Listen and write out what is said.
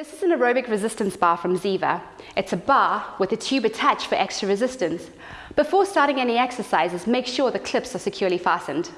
This is an aerobic resistance bar from Ziva. It's a bar with a tube attached for extra resistance. Before starting any exercises, make sure the clips are securely fastened.